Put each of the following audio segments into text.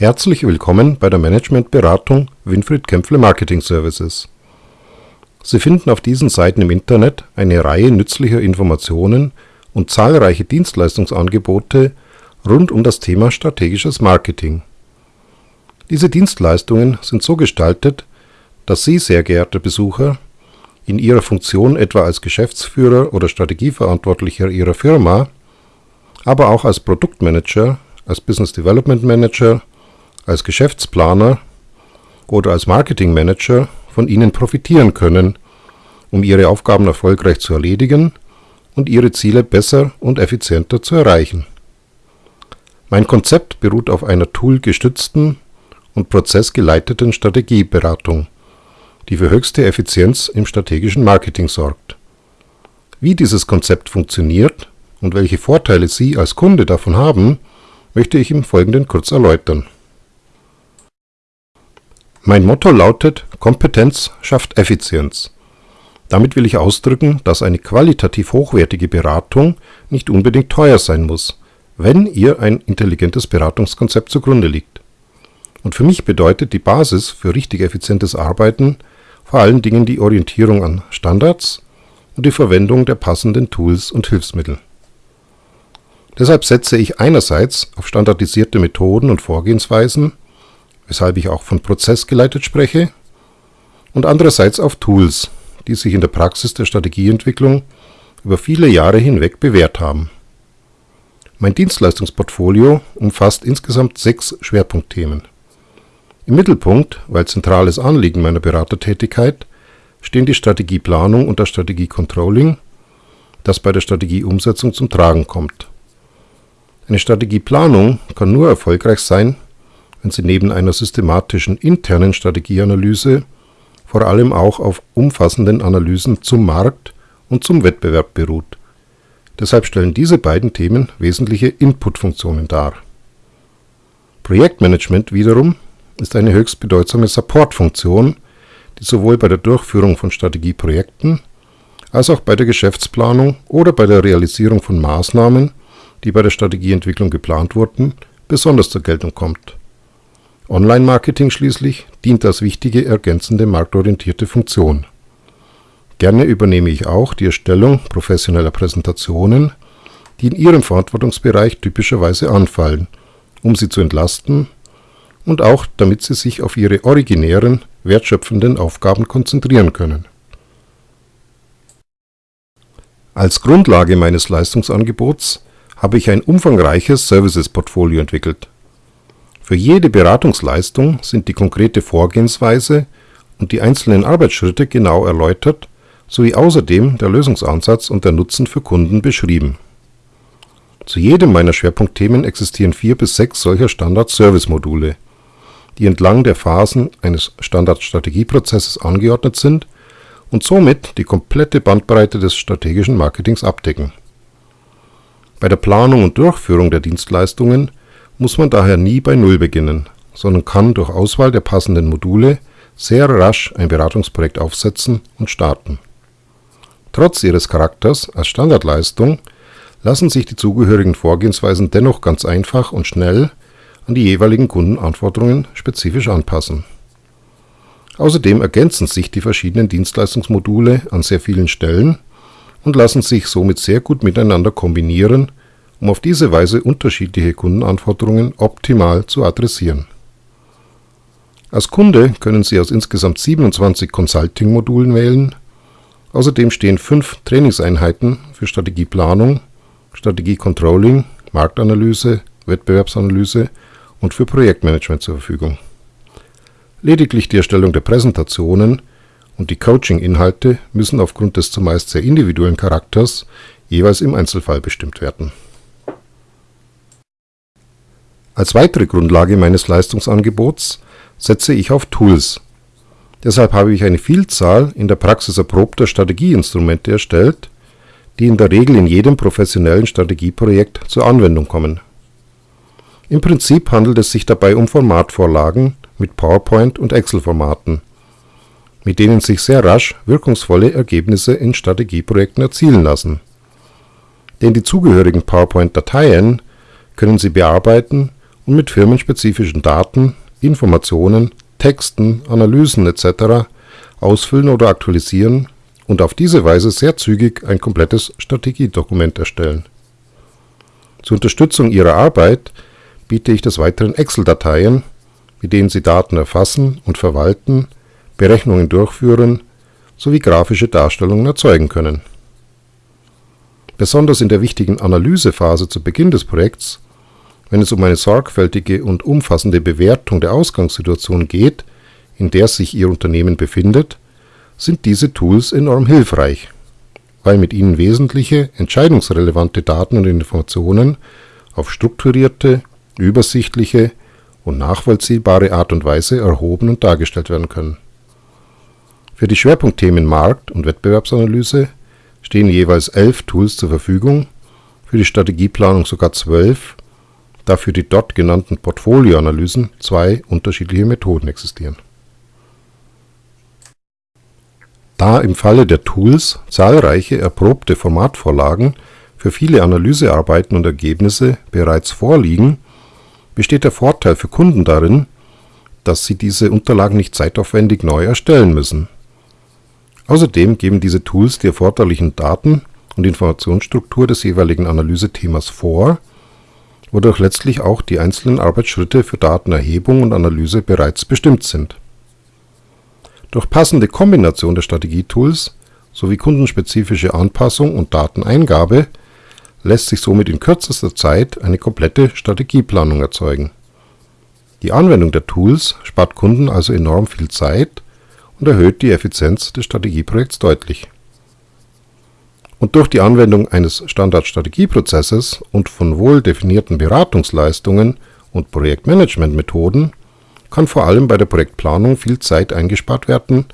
Herzlich willkommen bei der Managementberatung Winfried Kempfle Marketing Services. Sie finden auf diesen Seiten im Internet eine Reihe nützlicher Informationen und zahlreiche Dienstleistungsangebote rund um das Thema strategisches Marketing. Diese Dienstleistungen sind so gestaltet, dass Sie, sehr geehrte Besucher, in Ihrer Funktion etwa als Geschäftsführer oder Strategieverantwortlicher Ihrer Firma, aber auch als Produktmanager, als Business Development Manager als Geschäftsplaner oder als Marketingmanager von ihnen profitieren können, um ihre Aufgaben erfolgreich zu erledigen und ihre Ziele besser und effizienter zu erreichen. Mein Konzept beruht auf einer toolgestützten und prozessgeleiteten Strategieberatung, die für höchste Effizienz im strategischen Marketing sorgt. Wie dieses Konzept funktioniert und welche Vorteile Sie als Kunde davon haben, möchte ich im Folgenden kurz erläutern. Mein Motto lautet Kompetenz schafft Effizienz. Damit will ich ausdrücken, dass eine qualitativ hochwertige Beratung nicht unbedingt teuer sein muss, wenn ihr ein intelligentes Beratungskonzept zugrunde liegt. Und für mich bedeutet die Basis für richtig effizientes Arbeiten vor allen Dingen die Orientierung an Standards und die Verwendung der passenden Tools und Hilfsmittel. Deshalb setze ich einerseits auf standardisierte Methoden und Vorgehensweisen weshalb ich auch von Prozess geleitet spreche, und andererseits auf Tools, die sich in der Praxis der Strategieentwicklung über viele Jahre hinweg bewährt haben. Mein Dienstleistungsportfolio umfasst insgesamt sechs Schwerpunktthemen. Im Mittelpunkt, weil zentrales Anliegen meiner Beratertätigkeit, stehen die Strategieplanung und das Strategiecontrolling, das bei der Strategieumsetzung zum Tragen kommt. Eine Strategieplanung kann nur erfolgreich sein, wenn sie neben einer systematischen internen Strategieanalyse vor allem auch auf umfassenden Analysen zum Markt und zum Wettbewerb beruht. Deshalb stellen diese beiden Themen wesentliche Inputfunktionen dar. Projektmanagement wiederum ist eine höchst bedeutsame Supportfunktion, die sowohl bei der Durchführung von Strategieprojekten als auch bei der Geschäftsplanung oder bei der Realisierung von Maßnahmen, die bei der Strategieentwicklung geplant wurden, besonders zur Geltung kommt Online-Marketing schließlich dient als wichtige ergänzende marktorientierte Funktion. Gerne übernehme ich auch die Erstellung professioneller Präsentationen, die in Ihrem Verantwortungsbereich typischerweise anfallen, um Sie zu entlasten und auch damit Sie sich auf Ihre originären, wertschöpfenden Aufgaben konzentrieren können. Als Grundlage meines Leistungsangebots habe ich ein umfangreiches Services-Portfolio entwickelt für jede Beratungsleistung sind die konkrete Vorgehensweise und die einzelnen Arbeitsschritte genau erläutert sowie außerdem der Lösungsansatz und der Nutzen für Kunden beschrieben. Zu jedem meiner Schwerpunktthemen existieren vier bis sechs solcher Standard-Service-Module, die entlang der Phasen eines Standard-Strategieprozesses angeordnet sind und somit die komplette Bandbreite des strategischen Marketings abdecken. Bei der Planung und Durchführung der Dienstleistungen muss man daher nie bei Null beginnen, sondern kann durch Auswahl der passenden Module sehr rasch ein Beratungsprojekt aufsetzen und starten. Trotz ihres Charakters als Standardleistung lassen sich die zugehörigen Vorgehensweisen dennoch ganz einfach und schnell an die jeweiligen Kundenanforderungen spezifisch anpassen. Außerdem ergänzen sich die verschiedenen Dienstleistungsmodule an sehr vielen Stellen und lassen sich somit sehr gut miteinander kombinieren um auf diese Weise unterschiedliche Kundenanforderungen optimal zu adressieren. Als Kunde können Sie aus insgesamt 27 Consulting-Modulen wählen. Außerdem stehen fünf Trainingseinheiten für Strategieplanung, Strategiecontrolling, Marktanalyse, Wettbewerbsanalyse und für Projektmanagement zur Verfügung. Lediglich die Erstellung der Präsentationen und die Coaching-Inhalte müssen aufgrund des zumeist sehr individuellen Charakters jeweils im Einzelfall bestimmt werden als weitere Grundlage meines Leistungsangebots setze ich auf Tools. Deshalb habe ich eine Vielzahl in der Praxis erprobter Strategieinstrumente erstellt, die in der Regel in jedem professionellen Strategieprojekt zur Anwendung kommen. Im Prinzip handelt es sich dabei um Formatvorlagen mit PowerPoint und Excel-Formaten, mit denen sich sehr rasch wirkungsvolle Ergebnisse in Strategieprojekten erzielen lassen. Denn die zugehörigen PowerPoint-Dateien können Sie bearbeiten und mit firmenspezifischen Daten, Informationen, Texten, Analysen etc. ausfüllen oder aktualisieren und auf diese Weise sehr zügig ein komplettes Strategiedokument erstellen. Zur Unterstützung Ihrer Arbeit biete ich des Weiteren Excel-Dateien, mit denen Sie Daten erfassen und verwalten, Berechnungen durchführen sowie grafische Darstellungen erzeugen können. Besonders in der wichtigen Analysephase zu Beginn des Projekts, wenn es um eine sorgfältige und umfassende Bewertung der Ausgangssituation geht, in der sich Ihr Unternehmen befindet, sind diese Tools enorm hilfreich, weil mit ihnen wesentliche, entscheidungsrelevante Daten und Informationen auf strukturierte, übersichtliche und nachvollziehbare Art und Weise erhoben und dargestellt werden können. Für die Schwerpunktthemen Markt- und Wettbewerbsanalyse stehen jeweils elf Tools zur Verfügung, für die Strategieplanung sogar zwölf, da für die dort genannten Portfolioanalysen zwei unterschiedliche Methoden existieren. Da im Falle der Tools zahlreiche erprobte Formatvorlagen für viele Analysearbeiten und Ergebnisse bereits vorliegen, besteht der Vorteil für Kunden darin, dass sie diese Unterlagen nicht zeitaufwendig neu erstellen müssen. Außerdem geben diese Tools die erforderlichen Daten und Informationsstruktur des jeweiligen Analysethemas vor, wodurch letztlich auch die einzelnen Arbeitsschritte für Datenerhebung und Analyse bereits bestimmt sind durch passende Kombination der Strategietools sowie kundenspezifische Anpassung und Dateneingabe lässt sich somit in kürzester Zeit eine komplette Strategieplanung erzeugen. Die Anwendung der Tools spart Kunden also enorm viel Zeit und erhöht die Effizienz des Strategieprojekts deutlich. Und durch die Anwendung eines Standardstrategieprozesses und von wohl definierten Beratungsleistungen und Projektmanagementmethoden kann vor allem bei der Projektplanung viel Zeit eingespart werden,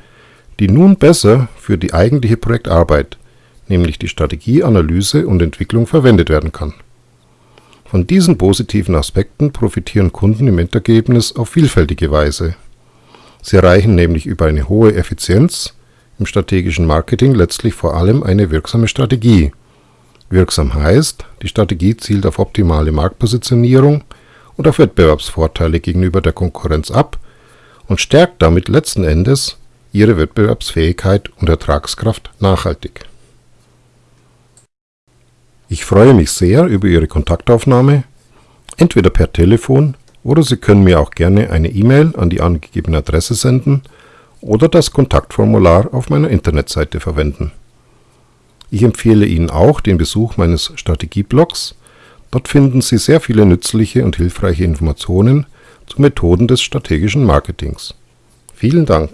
die nun besser für die eigentliche Projektarbeit, nämlich die Strategieanalyse und Entwicklung verwendet werden kann. Von diesen positiven Aspekten profitieren Kunden im Endergebnis auf vielfältige Weise. Sie erreichen nämlich über eine hohe Effizienz im strategischen Marketing letztlich vor allem eine wirksame Strategie. Wirksam heißt, die Strategie zielt auf optimale Marktpositionierung und auf Wettbewerbsvorteile gegenüber der Konkurrenz ab und stärkt damit letzten Endes ihre Wettbewerbsfähigkeit und Ertragskraft nachhaltig. Ich freue mich sehr über Ihre Kontaktaufnahme, entweder per Telefon oder Sie können mir auch gerne eine E-Mail an die angegebene Adresse senden oder das Kontaktformular auf meiner Internetseite verwenden. Ich empfehle Ihnen auch den Besuch meines Strategieblogs Dort finden Sie sehr viele nützliche und hilfreiche Informationen zu Methoden des strategischen Marketings. Vielen Dank